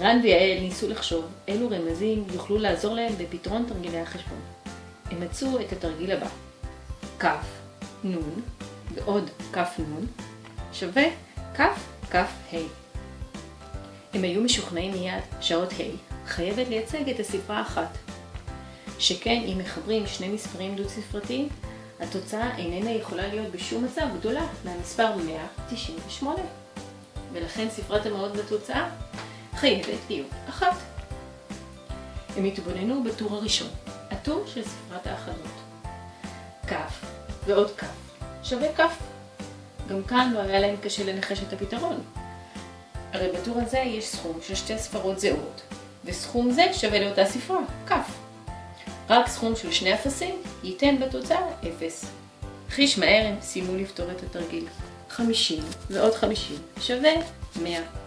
רן ויעל ניסו לחשוב אילו רמזים יוכלו לעזור להם בפתרון תרגילי החשבון. הם מצאו את התרגיל הבא כ, נ ועוד כ נ שווה כ כ ה. הם היו משוכנעים מיד שהאות ה' חייבת לייצג את הספרה האחת. שכן אם מחברים שני מספרים דו-ספרתיים, התוצאה איננה יכולה להיות בשום מצב גדולה מהמספר 198. ולכן ספרת המאות בתוצאה חייבת להיות אחת. הם התבוננו בטור הראשון, הטור של ספרת האחדות. כ' ועוד כ' שווה כ'. גם כאן לא היה להם קשה לנחש את הפתרון. הרי בטור הזה יש סכום של שתי ספרות זהות, וסכום זה שווה לאותה ספרה, כ'. רק סכום של שני אפסים ייתן בתוצאה 0. חיש מהר הם סיימו לפתור את התרגיל. 50 ועוד 50 שווה 100.